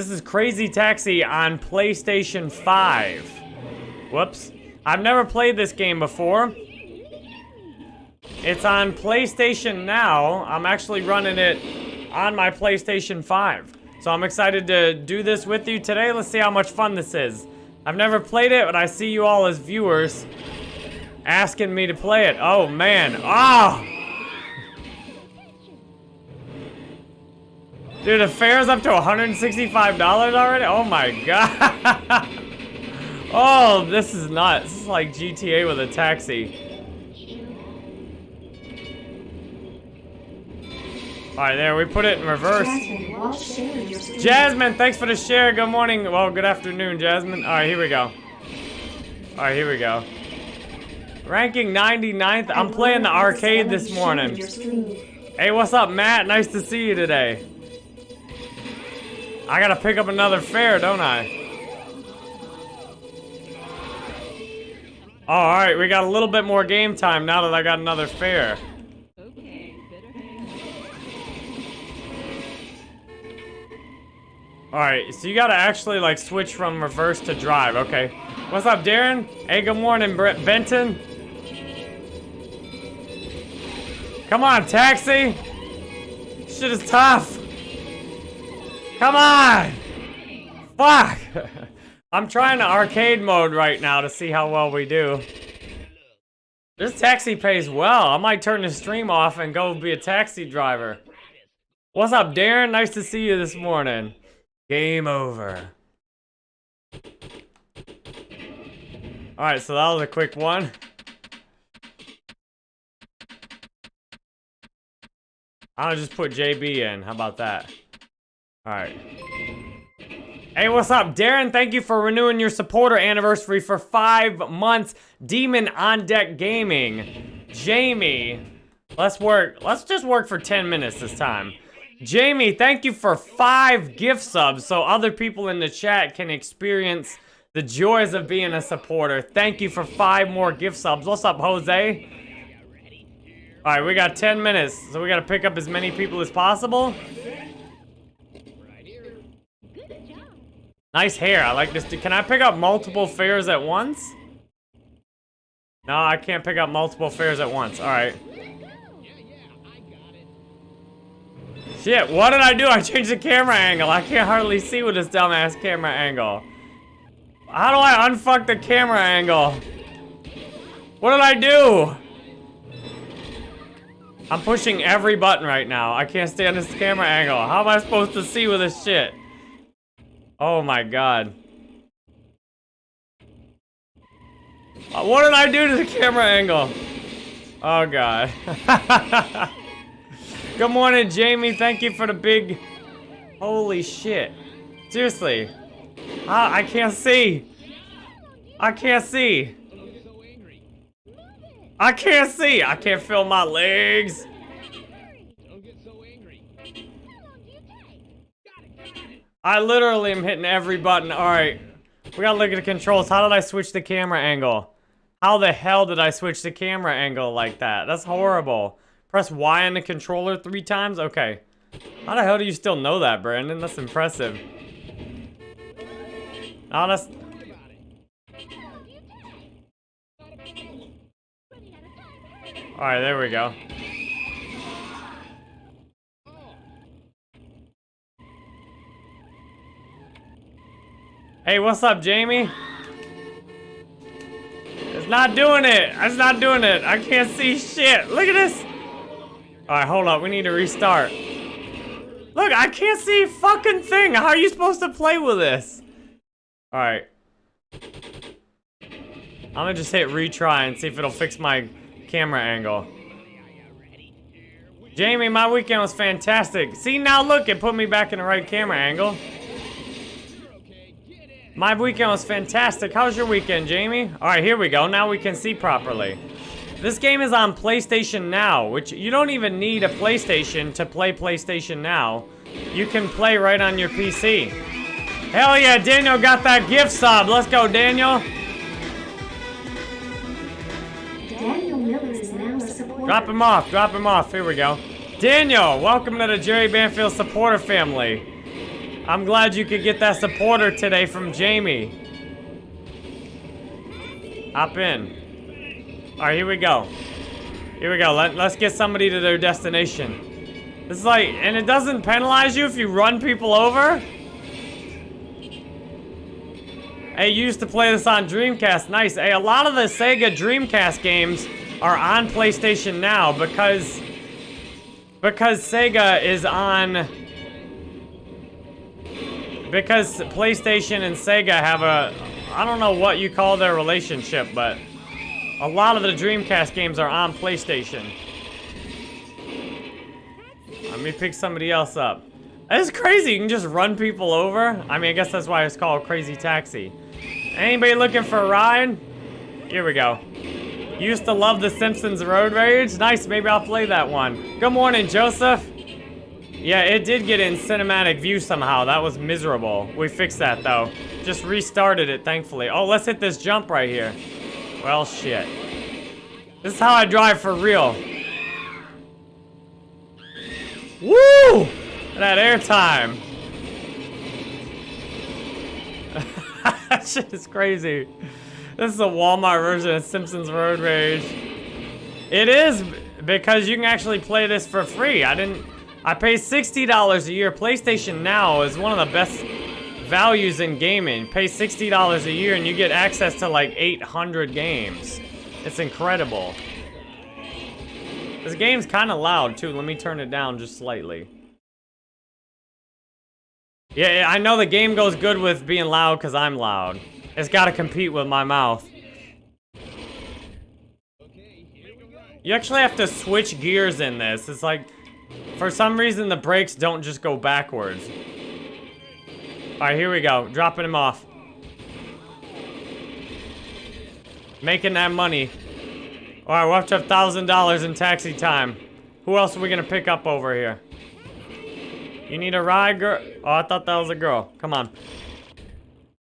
This is Crazy Taxi on PlayStation 5. Whoops. I've never played this game before. It's on PlayStation Now. I'm actually running it on my PlayStation 5. So I'm excited to do this with you today. Let's see how much fun this is. I've never played it, but I see you all as viewers asking me to play it. Oh, man. Ah! Oh! Dude, the fare's up to $165 already? Oh my god. oh, this is nuts. This is like GTA with a taxi. Alright, there, we put it in reverse. Jasmine, thanks for the share. Good morning. Well, good afternoon, Jasmine. Alright, here we go. Alright, here we go. Ranking 99th. I'm playing the arcade this morning. Hey, what's up, Matt? Nice to see you today. I gotta pick up another fare, don't I? Alright, we got a little bit more game time now that I got another fare. Alright, so you gotta actually like switch from reverse to drive, okay. What's up, Darren? Hey, good morning, Brett Benton. Come on, taxi! Shit is tough! Come on! Fuck! I'm trying to arcade mode right now to see how well we do. This taxi pays well. I might turn the stream off and go be a taxi driver. What's up, Darren? Nice to see you this morning. Game over. Alright, so that was a quick one. I'll just put JB in. How about that? Alright. Hey, what's up? Darren, thank you for renewing your supporter anniversary for five months. Demon on Deck Gaming. Jamie. Let's work. Let's just work for 10 minutes this time. Jamie, thank you for five gift subs so other people in the chat can experience the joys of being a supporter. Thank you for five more gift subs. What's up, Jose? Alright, we got 10 minutes, so we gotta pick up as many people as possible. Nice hair. I like this. Can I pick up multiple fares at once? No, I can't pick up multiple fares at once. All right. Shit, what did I do? I changed the camera angle. I can't hardly see with this dumbass camera angle. How do I unfuck the camera angle? What did I do? I'm pushing every button right now. I can't stand this camera angle. How am I supposed to see with this shit? Oh my god. Uh, what did I do to the camera angle? Oh god. Good morning, Jamie. Thank you for the big... Holy shit. Seriously. Ah, I can't see. I can't see. I can't see. I can't feel my legs. I literally am hitting every button. All right. We gotta look at the controls. How did I switch the camera angle? How the hell did I switch the camera angle like that? That's horrible. Press Y on the controller three times? Okay. How the hell do you still know that, Brandon? That's impressive. That's... Alright, there we go. Hey, what's up, Jamie? It's not doing it. It's not doing it. I can't see shit. Look at this. All right, hold up. We need to restart. Look, I can't see fucking thing. How are you supposed to play with this? All right. I'm gonna just hit retry and see if it'll fix my camera angle. Jamie, my weekend was fantastic. See, now look, it put me back in the right camera angle. My weekend was fantastic. How's your weekend, Jamie? All right, here we go. Now we can see properly. This game is on PlayStation Now, which you don't even need a PlayStation to play PlayStation Now. You can play right on your PC. Hell yeah, Daniel got that gift sub. Let's go, Daniel. Daniel Miller is now a supporter. Drop him off, drop him off. Here we go. Daniel, welcome to the Jerry Banfield supporter family. I'm glad you could get that supporter today from Jamie. Hop in. All right, here we go. Here we go. Let, let's get somebody to their destination. This is like, and it doesn't penalize you if you run people over? Hey, you used to play this on Dreamcast. Nice. Hey, a lot of the Sega Dreamcast games are on PlayStation now because because Sega is on because PlayStation and Sega have a I don't know what you call their relationship, but a lot of the Dreamcast games are on PlayStation. Let me pick somebody else up. It's crazy, you can just run people over. I mean, I guess that's why it's called Crazy Taxi. Anybody looking for a ride? Here we go. Used to love The Simpsons Road Rage. Nice, maybe I'll play that one. Good morning, Joseph. Yeah, it did get in cinematic view somehow. That was miserable. We fixed that, though. Just restarted it, thankfully. Oh, let's hit this jump right here. Well, shit. This is how I drive for real. Woo! That airtime. that shit is crazy. This is a Walmart version of Simpsons Road Rage. It is, because you can actually play this for free. I didn't... I pay $60 a year. PlayStation Now is one of the best values in gaming. Pay $60 a year and you get access to like 800 games. It's incredible. This game's kind of loud too. Let me turn it down just slightly. Yeah, I know the game goes good with being loud because I'm loud. It's got to compete with my mouth. You actually have to switch gears in this. It's like, for some reason, the brakes don't just go backwards. Alright, here we go. Dropping him off. Making that money. Alright, we're up to $1,000 in taxi time. Who else are we gonna pick up over here? You need a ride, girl? Oh, I thought that was a girl. Come on.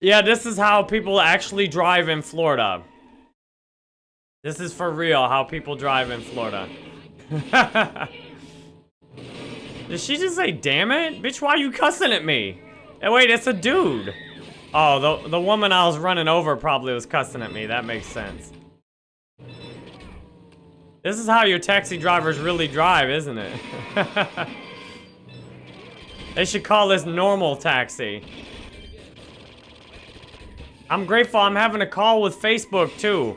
Yeah, this is how people actually drive in Florida. This is for real, how people drive in Florida. Did she just say, damn it? Bitch, why are you cussing at me? Hey, wait, it's a dude. Oh, the, the woman I was running over probably was cussing at me. That makes sense. This is how your taxi drivers really drive, isn't it? they should call this normal taxi. I'm grateful I'm having a call with Facebook, too.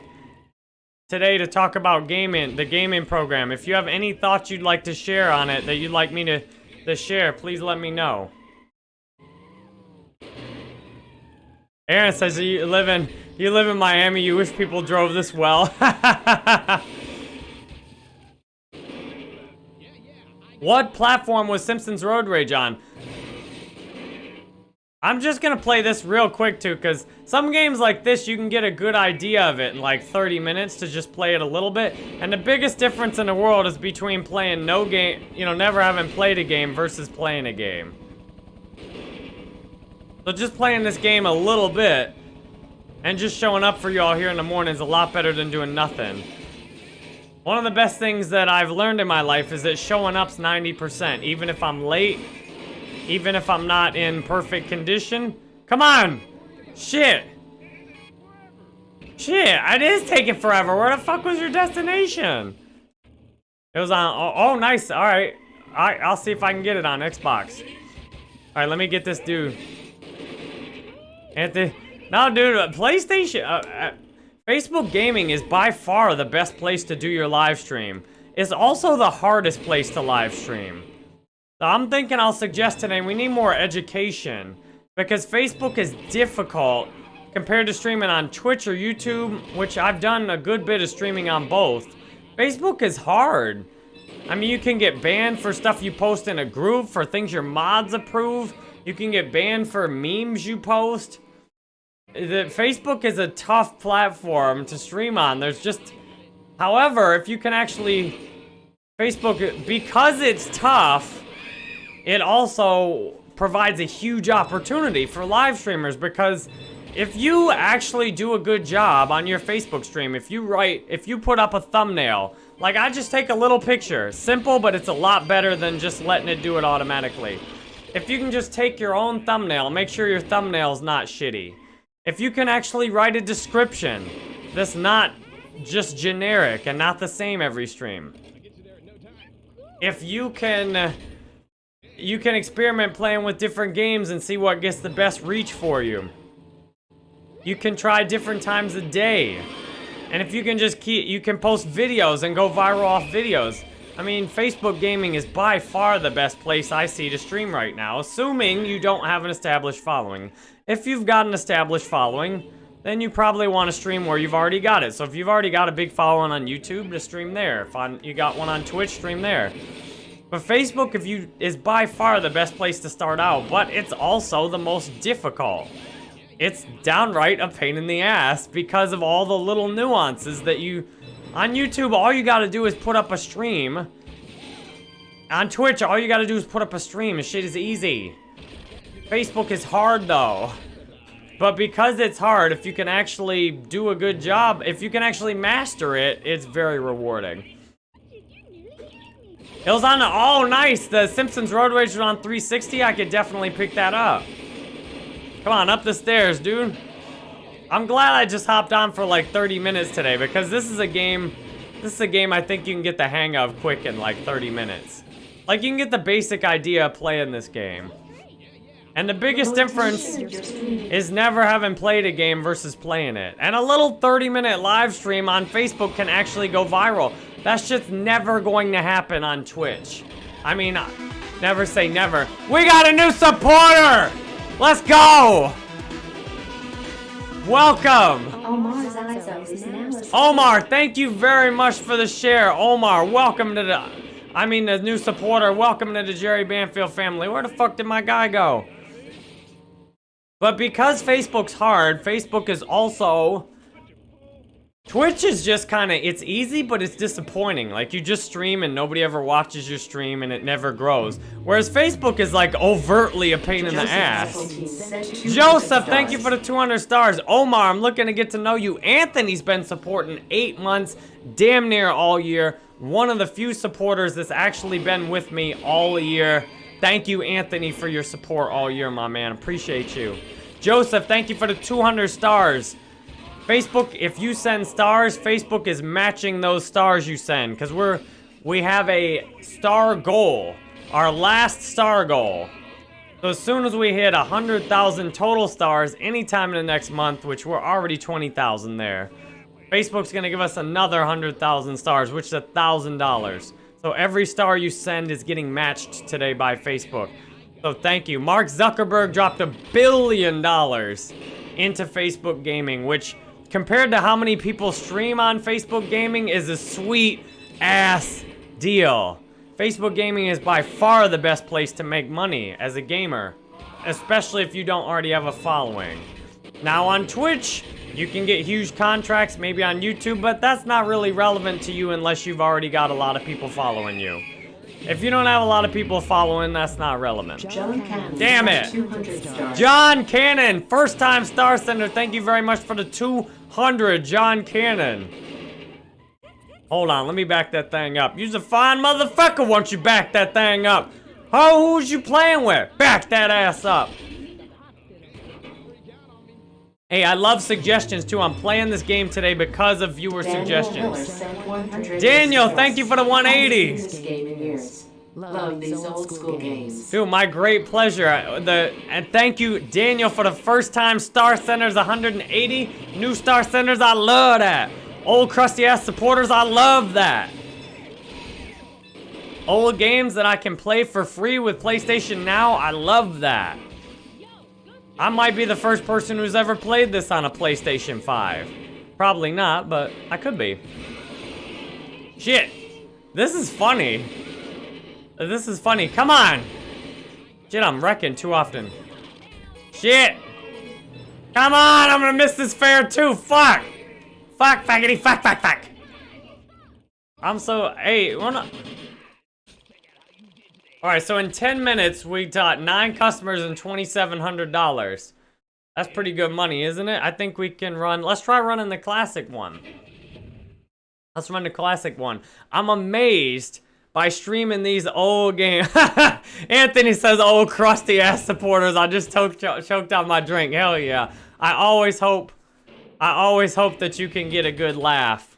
Today to talk about gaming, the gaming program. If you have any thoughts you'd like to share on it, that you'd like me to, to share, please let me know. Aaron says you live in you live in Miami. You wish people drove this well. what platform was Simpsons Road Rage on? I'm just gonna play this real quick too, because some games like this, you can get a good idea of it in like 30 minutes to just play it a little bit. And the biggest difference in the world is between playing no game, you know, never having played a game versus playing a game. So just playing this game a little bit and just showing up for y'all here in the morning is a lot better than doing nothing. One of the best things that I've learned in my life is that showing up's 90%. Even if I'm late, even if I'm not in perfect condition. Come on! Shit! Shit, it is taking forever. Where the fuck was your destination? It was on, oh, oh nice, alright. Alright, I'll see if I can get it on Xbox. Alright, let me get this dude. Anthony. No, dude, uh, PlayStation, uh, uh, Facebook Gaming is by far the best place to do your live stream. It's also the hardest place to live stream. I'm thinking I'll suggest today we need more education because Facebook is difficult compared to streaming on Twitch or YouTube, which I've done a good bit of streaming on both. Facebook is hard. I mean, you can get banned for stuff you post in a group, for things your mods approve. You can get banned for memes you post. The, Facebook is a tough platform to stream on. There's just... However, if you can actually... Facebook, because it's tough, it also provides a huge opportunity for live streamers because if you actually do a good job on your Facebook stream, if you write, if you put up a thumbnail, like I just take a little picture, simple, but it's a lot better than just letting it do it automatically. if you can just take your own thumbnail, make sure your thumbnail's not shitty. If you can actually write a description that's not just generic and not the same every stream. If you can you can experiment playing with different games and see what gets the best reach for you. You can try different times a day. And if you can just keep, you can post videos and go viral off videos. I mean, Facebook gaming is by far the best place I see to stream right now, assuming you don't have an established following. If you've got an established following, then you probably want to stream where you've already got it. So if you've already got a big following on YouTube, to stream there. If on, you got one on Twitch, stream there. But Facebook if you is by far the best place to start out, but it's also the most difficult. It's downright a pain in the ass because of all the little nuances that you... On YouTube, all you gotta do is put up a stream. On Twitch, all you gotta do is put up a stream and shit is easy. Facebook is hard though. But because it's hard, if you can actually do a good job, if you can actually master it, it's very rewarding. It was on the, oh nice, the Simpsons Road Rage was on 360, I could definitely pick that up. Come on, up the stairs, dude. I'm glad I just hopped on for like 30 minutes today because this is a game, this is a game I think you can get the hang of quick in like 30 minutes. Like you can get the basic idea of playing this game. And the biggest difference is never having played a game versus playing it. And a little 30 minute live stream on Facebook can actually go viral. That just never going to happen on Twitch. I mean, never say never. We got a new supporter! Let's go! Welcome! Omar, thank you very much for the share. Omar, welcome to the... I mean, the new supporter. Welcome to the Jerry Banfield family. Where the fuck did my guy go? But because Facebook's hard, Facebook is also... Twitch is just kind of, it's easy, but it's disappointing. Like, you just stream and nobody ever watches your stream and it never grows. Whereas Facebook is, like, overtly a pain in the ass. Joseph, thank you for the 200 stars. Omar, I'm looking to get to know you. Anthony's been supporting eight months, damn near all year. One of the few supporters that's actually been with me all year. Thank you, Anthony, for your support all year, my man. Appreciate you. Joseph, thank you for the 200 stars. Facebook, if you send stars, Facebook is matching those stars you send. Because we're, we have a star goal. Our last star goal. So as soon as we hit 100,000 total stars anytime in the next month, which we're already 20,000 there, Facebook's going to give us another 100,000 stars, which is $1,000. So every star you send is getting matched today by Facebook. So thank you. Mark Zuckerberg dropped a billion dollars into Facebook gaming, which compared to how many people stream on Facebook gaming is a sweet ass deal. Facebook gaming is by far the best place to make money as a gamer, especially if you don't already have a following. Now on Twitch, you can get huge contracts, maybe on YouTube, but that's not really relevant to you unless you've already got a lot of people following you. If you don't have a lot of people following, that's not relevant. Damn it! John Cannon, first time Star Sender, thank you very much for the 200, John Cannon. Hold on, let me back that thing up. You's a fine motherfucker once you back that thing up. Oh, who's you playing with? Back that ass up. Hey, I love suggestions too. I'm playing this game today because of viewer Daniel suggestions. Daniel, thank you for the 180. Love these old school games. Dude, my great pleasure. The and thank you, Daniel, for the first time Star Senders 180. New Star Senders, I love that. Old crusty ass supporters, I love that. Old games that I can play for free with PlayStation Now, I love that. I might be the first person who's ever played this on a PlayStation 5. Probably not, but I could be. Shit. This is funny. This is funny. Come on. Shit, I'm wrecking too often. Shit. Come on, I'm gonna miss this fair too. Fuck. Fuck, faggity, fuck, fuck, fuck. I'm so, hey, wanna... Alright, so in 10 minutes, we got 9 customers and $2,700. That's pretty good money, isn't it? I think we can run... Let's try running the classic one. Let's run the classic one. I'm amazed by streaming these old games. Anthony says, old crusty ass supporters. I just choked, choked out my drink. Hell yeah. I always hope, I always hope that you can get a good laugh.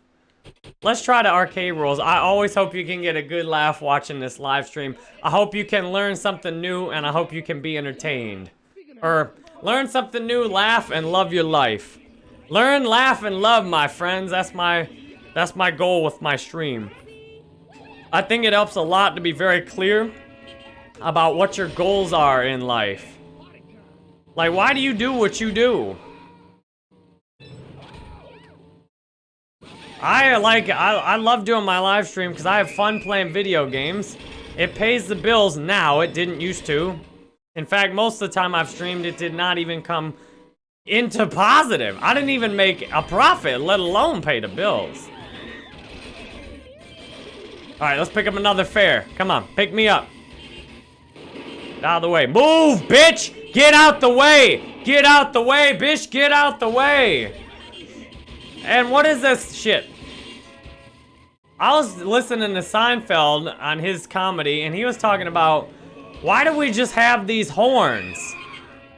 Let's try the arcade rules. I always hope you can get a good laugh watching this live stream. I hope you can learn something new, and I hope you can be entertained. Or learn something new, laugh, and love your life. Learn, laugh, and love, my friends. That's my, that's my goal with my stream. I think it helps a lot to be very clear about what your goals are in life. Like, why do you do what you do? I like, I, I love doing my live stream because I have fun playing video games. It pays the bills now, it didn't used to. In fact, most of the time I've streamed, it did not even come into positive. I didn't even make a profit, let alone pay the bills. All right, let's pick up another fare. Come on, pick me up. Out of the way. Move, bitch! Get out the way! Get out the way, bitch! Get out the way! And what is this shit? I was listening to Seinfeld on his comedy, and he was talking about, why do we just have these horns?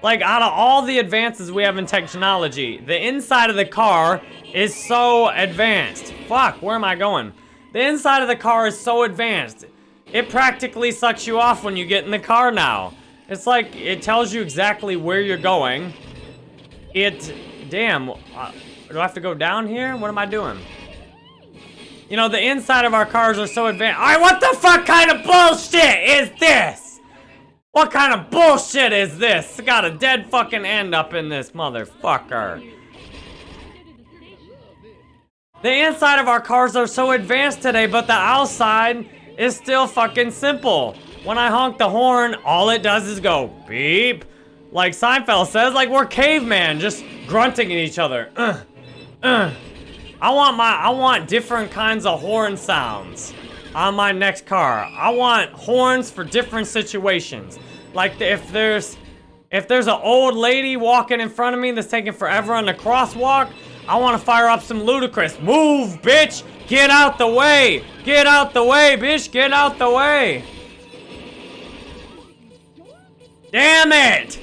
Like, out of all the advances we have in technology, the inside of the car is so advanced. Fuck, where am I going? The inside of the car is so advanced. It practically sucks you off when you get in the car now. It's like, it tells you exactly where you're going. It, damn, uh, do I have to go down here? What am I doing? You know, the inside of our cars are so advanced. Alright, what the fuck kind of bullshit is this? What kind of bullshit is this? got a dead fucking end up in this motherfucker. The inside of our cars are so advanced today, but the outside is still fucking simple. When I honk the horn, all it does is go beep. Like Seinfeld says, like we're caveman, just grunting at each other. Uh, uh. I want my, I want different kinds of horn sounds on my next car. I want horns for different situations. Like if there's, if there's an old lady walking in front of me that's taking forever on the crosswalk, I want to fire up some Ludacris. Move, bitch! Get out the way! Get out the way, bitch! Get out the way! Damn it!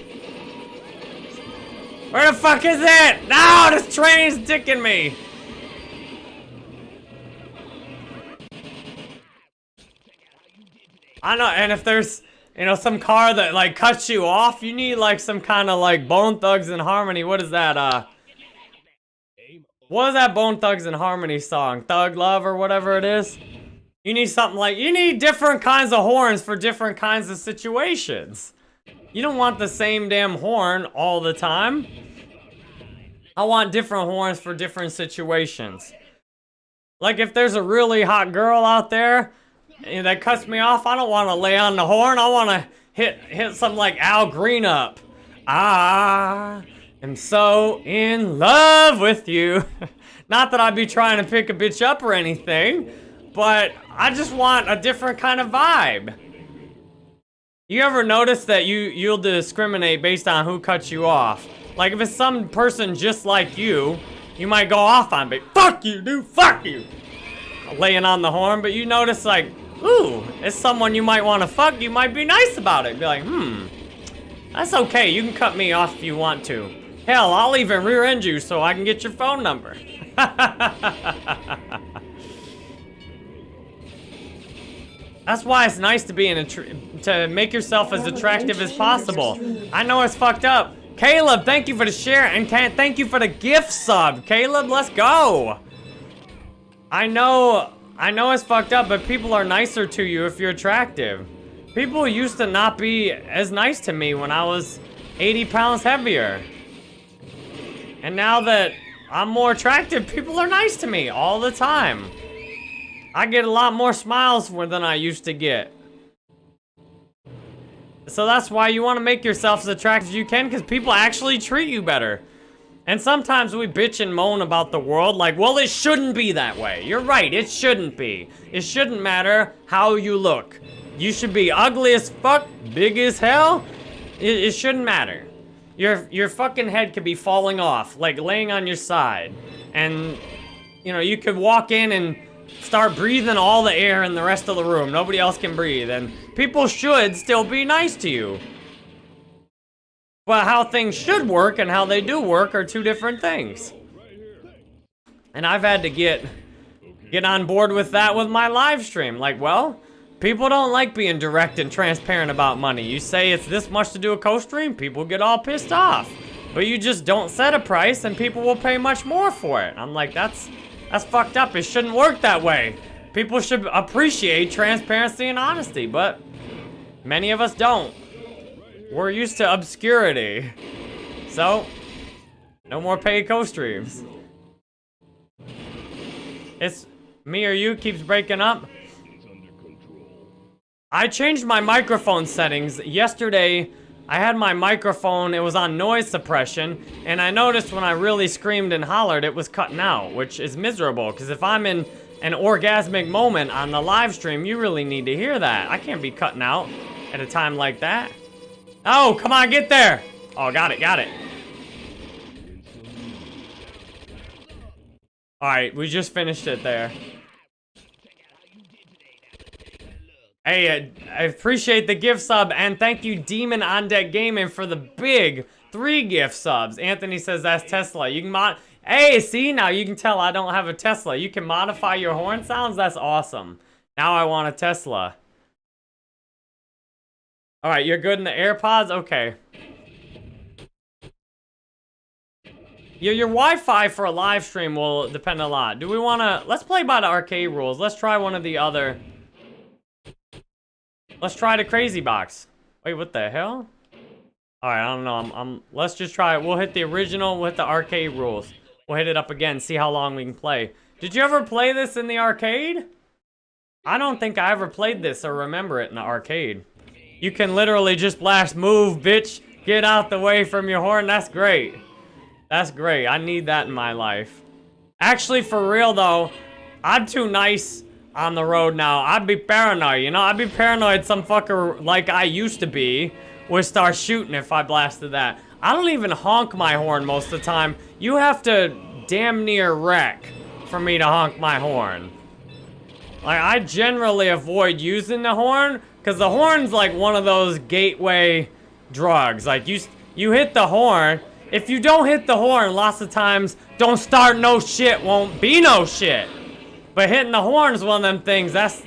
Where the fuck is it? No, this train's dicking me! I know, and if there's, you know, some car that, like, cuts you off, you need, like, some kind of, like, Bone Thugs-n-Harmony. What is that, uh... What is that Bone Thugs-n-Harmony song? Thug Love or whatever it is? You need something like, you need different kinds of horns for different kinds of situations. You don't want the same damn horn all the time. I want different horns for different situations. Like if there's a really hot girl out there that cuts me off, I don't want to lay on the horn. I want to hit hit something like Al Green up. Ah am so in love with you. Not that I'd be trying to pick a bitch up or anything, but I just want a different kind of vibe. You ever notice that you, you'll discriminate based on who cuts you off? Like if it's some person just like you, you might go off on me. Fuck you, dude, fuck you. Laying on the horn, but you notice like, ooh, it's someone you might want to fuck, you might be nice about it. Be like, hmm, that's okay, you can cut me off if you want to. Hell, I'll even rear end you so I can get your phone number. That's why it's nice to be in a to make yourself as attractive as possible. I know it's fucked up. Caleb, thank you for the share and can't thank you for the gift sub. Caleb, let's go. I know I know it's fucked up, but people are nicer to you if you're attractive. People used to not be as nice to me when I was 80 pounds heavier. And now that I'm more attractive, people are nice to me all the time. I get a lot more smiles than I used to get. So that's why you want to make yourself as attractive as you can because people actually treat you better. And sometimes we bitch and moan about the world like, well, it shouldn't be that way. You're right, it shouldn't be. It shouldn't matter how you look. You should be ugly as fuck, big as hell. It, it shouldn't matter. Your, your fucking head could be falling off, like laying on your side. And, you know, you could walk in and start breathing all the air in the rest of the room. Nobody else can breathe. And people should still be nice to you. But how things should work and how they do work are two different things. And I've had to get get on board with that with my live stream. Like, well, people don't like being direct and transparent about money. You say it's this much to do a co-stream, people get all pissed off. But you just don't set a price and people will pay much more for it. I'm like, that's that's fucked up. It shouldn't work that way. People should appreciate transparency and honesty, but many of us don't. We're used to obscurity. So, no more paid co-streams. It's me or you keeps breaking up. I changed my microphone settings yesterday. I had my microphone, it was on noise suppression, and I noticed when I really screamed and hollered, it was cutting out, which is miserable, because if I'm in an orgasmic moment on the live stream, you really need to hear that. I can't be cutting out at a time like that. Oh, come on, get there! Oh, got it, got it. Alright, we just finished it there. Hey, uh, I appreciate the gift sub, and thank you, Demon on Deck Gaming, for the big three gift subs. Anthony says that's Tesla. You can mod. Hey, see now you can tell I don't have a Tesla. You can modify your horn sounds. That's awesome. Now I want a Tesla. All right, you're good in the AirPods. Okay. Your, your Wi-Fi for a live stream will depend a lot. Do we want to... Let's play by the arcade rules. Let's try one of the other... Let's try the crazy box. Wait, what the hell? All right, I don't know. I'm, I'm, let's just try it. We'll hit the original with the arcade rules. We'll hit it up again, see how long we can play. Did you ever play this in the arcade? I don't think I ever played this or remember it in the arcade. You can literally just blast move, bitch. Get out the way from your horn. That's great. That's great. I need that in my life. Actually, for real though, I'm too nice on the road now. I'd be paranoid, you know? I'd be paranoid some fucker like I used to be would start shooting if I blasted that. I don't even honk my horn most of the time. You have to damn near wreck for me to honk my horn. Like, I generally avoid using the horn because the horn's like one of those gateway drugs. Like, you, you hit the horn. If you don't hit the horn, lots of times, don't start no shit won't be no shit. But hitting the horn is one of them things, that's...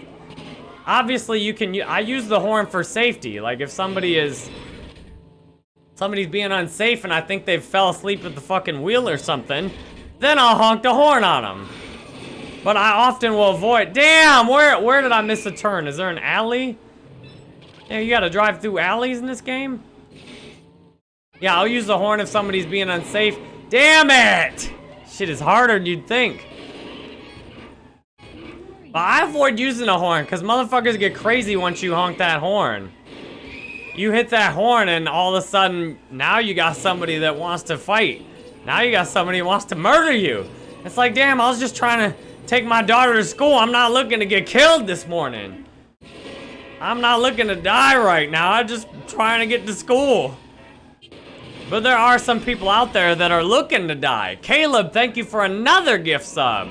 Obviously, you can... I use the horn for safety. Like, if somebody is... Somebody's being unsafe and I think they fell asleep at the fucking wheel or something, then I'll honk the horn on them. But I often will avoid... Damn! Where, where did I miss a turn? Is there an alley? Yeah, you gotta drive through alleys in this game? Yeah, I'll use the horn if somebody's being unsafe. Damn it! Shit is harder than you'd think. But I avoid using a horn, because motherfuckers get crazy once you honk that horn. You hit that horn, and all of a sudden, now you got somebody that wants to fight. Now you got somebody who wants to murder you. It's like, damn, I was just trying to take my daughter to school. I'm not looking to get killed this morning. I'm not looking to die right now. I'm just trying to get to school. But there are some people out there that are looking to die. Caleb, thank you for another gift sub.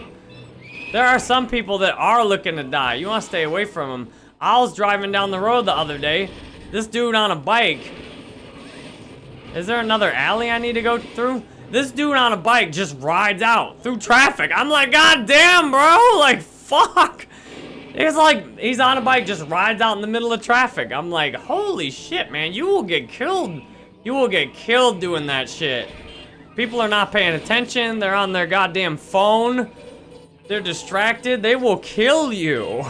There are some people that are looking to die. You want to stay away from them. I was driving down the road the other day. This dude on a bike. Is there another alley I need to go through? This dude on a bike just rides out through traffic. I'm like, God damn, bro. Like, fuck. It's like, he's on a bike, just rides out in the middle of traffic. I'm like, holy shit, man. You will get killed. You will get killed doing that shit. People are not paying attention. They're on their goddamn phone. They're distracted, they will kill you.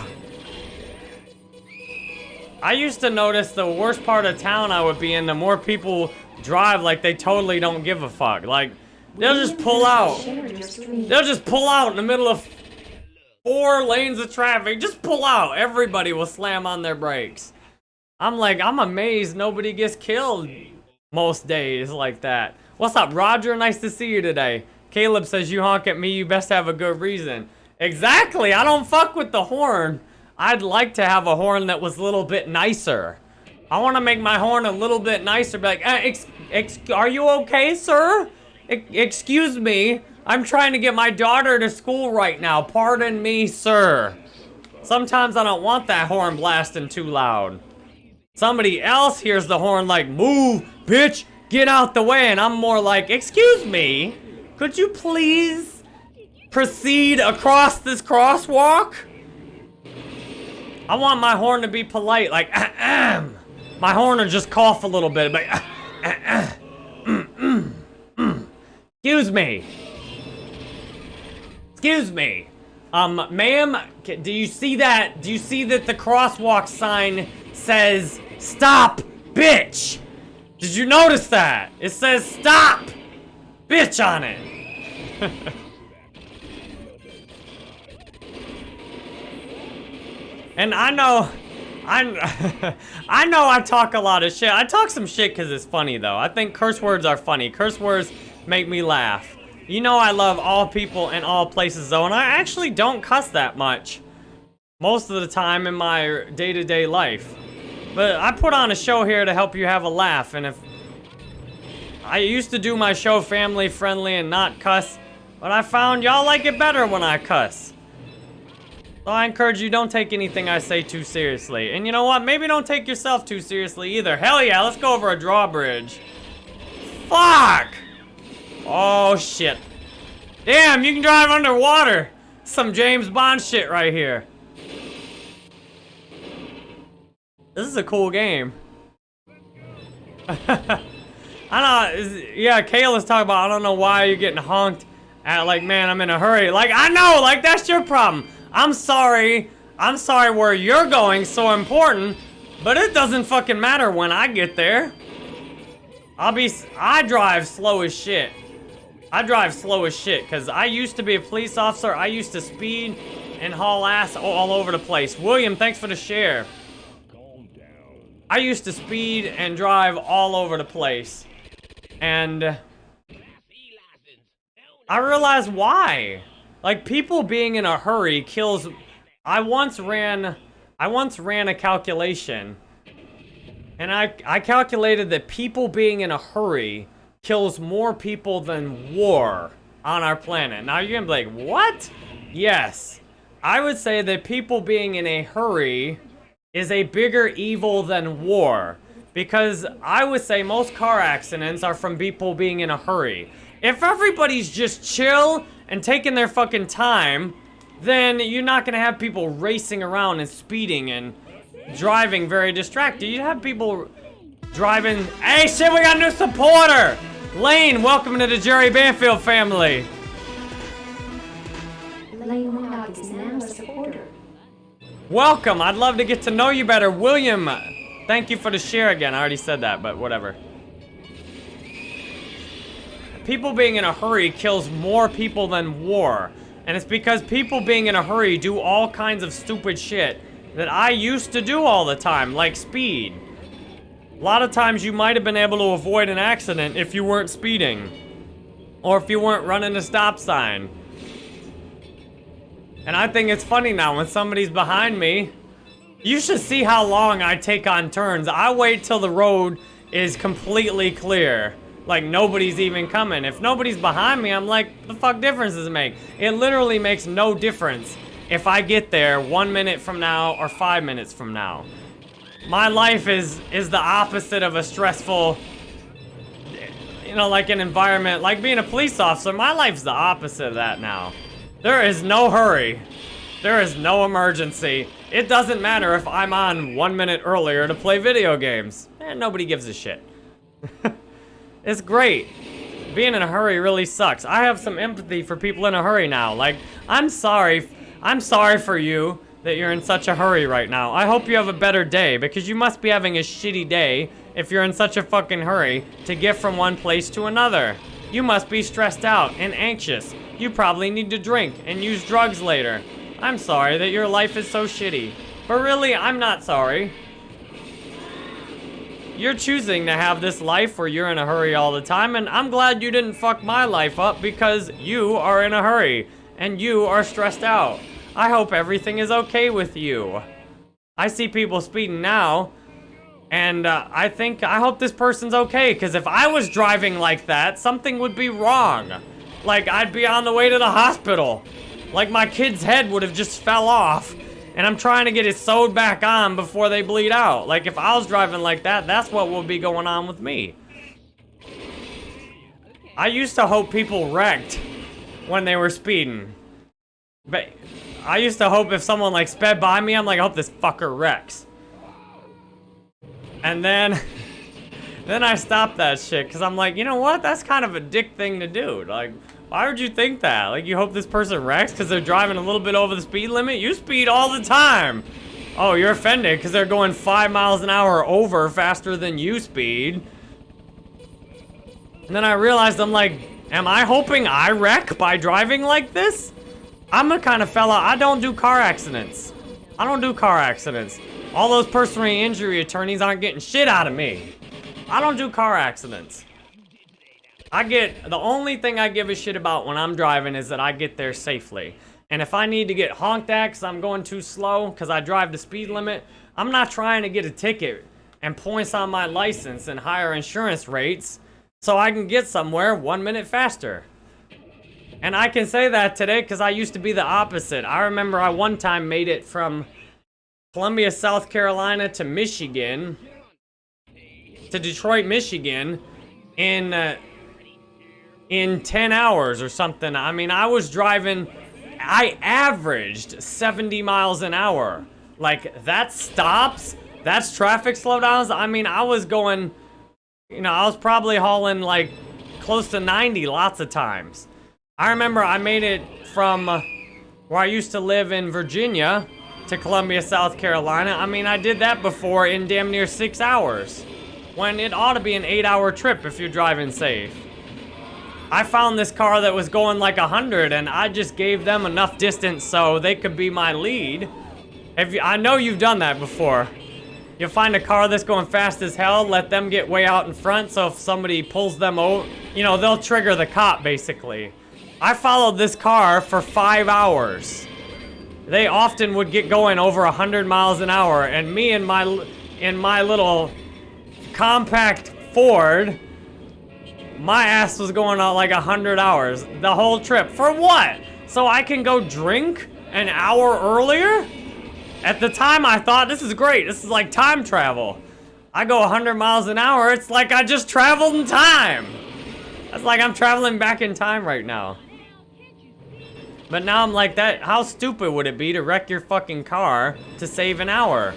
I used to notice the worst part of town I would be in, the more people drive like they totally don't give a fuck. Like, they'll just pull out. They'll just pull out in the middle of four lanes of traffic. Just pull out. Everybody will slam on their brakes. I'm like, I'm amazed nobody gets killed most days like that. What's up, Roger? Nice to see you today. Caleb says, you honk at me, you best have a good reason. Exactly, I don't fuck with the horn. I'd like to have a horn that was a little bit nicer. I want to make my horn a little bit nicer. Be like, eh, ex ex are you okay, sir? E excuse me, I'm trying to get my daughter to school right now. Pardon me, sir. Sometimes I don't want that horn blasting too loud. Somebody else hears the horn like, move, bitch, get out the way. And I'm more like, excuse me, could you please proceed across this crosswalk? I want my horn to be polite, like, ahem. My horn will just cough a little bit, but, excuse me. Excuse me. Um, ma'am, do you see that? Do you see that the crosswalk sign says, stop, bitch? Did you notice that? It says stop, bitch on it. and I know, I, I know I talk a lot of shit. I talk some shit because it's funny, though. I think curse words are funny. Curse words make me laugh. You know I love all people and all places, though, and I actually don't cuss that much. Most of the time in my day-to-day -day life. But I put on a show here to help you have a laugh, and if... I used to do my show family-friendly and not cuss, but I found y'all like it better when I cuss. So I encourage you, don't take anything I say too seriously. And you know what? Maybe don't take yourself too seriously either. Hell yeah, let's go over a drawbridge. Fuck! Oh, shit. Damn, you can drive underwater. Some James Bond shit right here. This is a cool game. I know, yeah, Kale talking about, I don't know why you're getting honked at, like, man, I'm in a hurry. Like, I know, like, that's your problem. I'm sorry. I'm sorry where you're going so important, but it doesn't fucking matter when I get there. I'll be, I drive slow as shit. I drive slow as shit, because I used to be a police officer. I used to speed and haul ass all over the place. William, thanks for the share. I used to speed and drive all over the place. And... I realize why. Like, people being in a hurry kills... I once ran... I once ran a calculation. And I, I calculated that people being in a hurry kills more people than war on our planet. Now you're gonna be like, what? Yes. I would say that people being in a hurry is a bigger evil than war. Because I would say most car accidents are from people being in a hurry. If everybody's just chill and taking their fucking time, then you're not gonna have people racing around and speeding and driving very distracted. You have people driving. Hey, shit, we got a new supporter! Lane, welcome to the Jerry Banfield family. Lane is now a supporter. Welcome, I'd love to get to know you better. William, thank you for the share again. I already said that, but whatever. People being in a hurry kills more people than war. And it's because people being in a hurry do all kinds of stupid shit that I used to do all the time, like speed. A lot of times you might have been able to avoid an accident if you weren't speeding. Or if you weren't running a stop sign. And I think it's funny now when somebody's behind me. You should see how long I take on turns. I wait till the road is completely clear. Like nobody's even coming. If nobody's behind me, I'm like, the fuck difference does it make? It literally makes no difference if I get there one minute from now or five minutes from now. My life is is the opposite of a stressful, you know, like an environment, like being a police officer. My life's the opposite of that now. There is no hurry. There is no emergency. It doesn't matter if I'm on one minute earlier to play video games. Eh, nobody gives a shit. it's great. Being in a hurry really sucks. I have some empathy for people in a hurry now. Like, I'm sorry. I'm sorry for you that you're in such a hurry right now. I hope you have a better day, because you must be having a shitty day if you're in such a fucking hurry to get from one place to another. You must be stressed out and anxious. You probably need to drink and use drugs later. I'm sorry that your life is so shitty. But really, I'm not sorry. You're choosing to have this life where you're in a hurry all the time, and I'm glad you didn't fuck my life up because you are in a hurry, and you are stressed out. I hope everything is okay with you. I see people speeding now, and uh, I think, I hope this person's okay, because if I was driving like that, something would be wrong. like I'd be on the way to the hospital. Like my kid's head would have just fell off. And I'm trying to get it sewed back on before they bleed out. Like if I was driving like that, that's what would be going on with me. I used to hope people wrecked when they were speeding. But I used to hope if someone like sped by me, I'm like, I hope this fucker wrecks. And then, then I stopped that shit because I'm like, you know what? That's kind of a dick thing to do. Like, why would you think that? Like, you hope this person wrecks because they're driving a little bit over the speed limit? You speed all the time. Oh, you're offended because they're going five miles an hour over faster than you speed. And then I realized, I'm like, am I hoping I wreck by driving like this? I'm the kind of fella, I don't do car accidents. I don't do car accidents. All those personal injury attorneys aren't getting shit out of me. I don't do car accidents. I get, the only thing I give a shit about when I'm driving is that I get there safely. And if I need to get honked at because I'm going too slow because I drive the speed limit, I'm not trying to get a ticket and points on my license and higher insurance rates so I can get somewhere one minute faster. And I can say that today because I used to be the opposite. I remember I one time made it from Columbia, South Carolina to Michigan, to Detroit, Michigan, in uh, in 10 hours or something. I mean, I was driving, I averaged 70 miles an hour. Like, that stops, that's traffic slowdowns. I mean, I was going, you know, I was probably hauling like close to 90 lots of times. I remember I made it from where I used to live in Virginia to Columbia, South Carolina. I mean, I did that before in damn near six hours. When it ought to be an eight hour trip if you're driving safe. I found this car that was going like 100 and I just gave them enough distance so they could be my lead. If you, I know you've done that before. You'll find a car that's going fast as hell, let them get way out in front so if somebody pulls them out, you know, they'll trigger the cop basically. I followed this car for five hours. They often would get going over 100 miles an hour, and me and my, in my little compact Ford, my ass was going out like 100 hours the whole trip. For what? So I can go drink an hour earlier? At the time, I thought, this is great. This is like time travel. I go 100 miles an hour, it's like I just traveled in time. That's like I'm traveling back in time right now. But now I'm like that, how stupid would it be to wreck your fucking car to save an hour?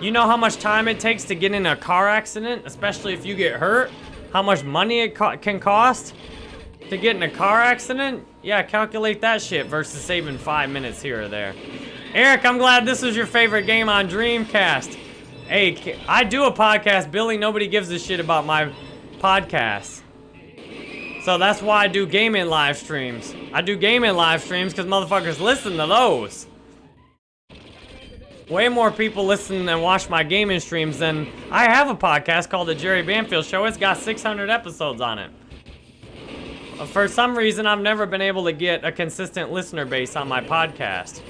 You know how much time it takes to get in a car accident, especially if you get hurt? How much money it co can cost to get in a car accident? Yeah, calculate that shit versus saving five minutes here or there. Eric, I'm glad this was your favorite game on Dreamcast. Hey, I do a podcast, Billy. Nobody gives a shit about my podcast. So that's why I do gaming live streams. I do gaming live streams because motherfuckers listen to those. Way more people listen and watch my gaming streams than... I have a podcast called The Jerry Banfield Show. It's got 600 episodes on it. For some reason, I've never been able to get a consistent listener base on my podcast.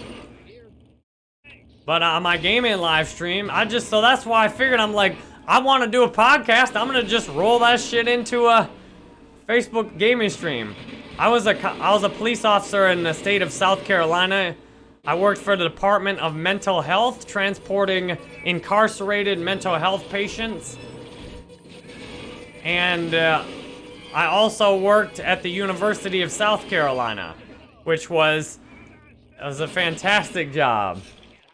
But on my gaming live stream, I just... So that's why I figured I'm like, I want to do a podcast. I'm going to just roll that shit into a Facebook gaming stream. I was a I was a police officer in the state of South Carolina. I worked for the Department of Mental Health, transporting incarcerated mental health patients. And uh, I also worked at the University of South Carolina, which was, was a fantastic job.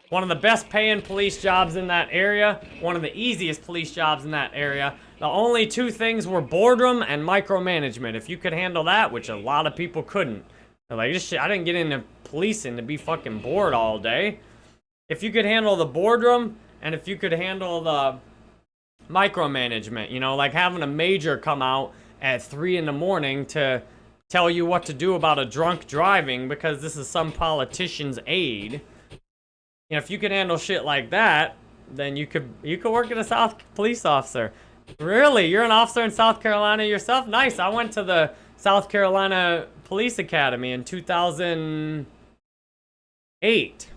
One of the best paying police jobs in that area, one of the easiest police jobs in that area, the only two things were boredom and micromanagement. If you could handle that, which a lot of people couldn't. Like, I didn't get into policing to be fucking bored all day. If you could handle the boredom, and if you could handle the micromanagement, you know, like having a major come out at 3 in the morning to tell you what to do about a drunk driving because this is some politician's aide. You know, if you could handle shit like that, then you could you could work as a South police officer. Really? You're an officer in South Carolina yourself? Nice. I went to the South Carolina Police Academy in 2008.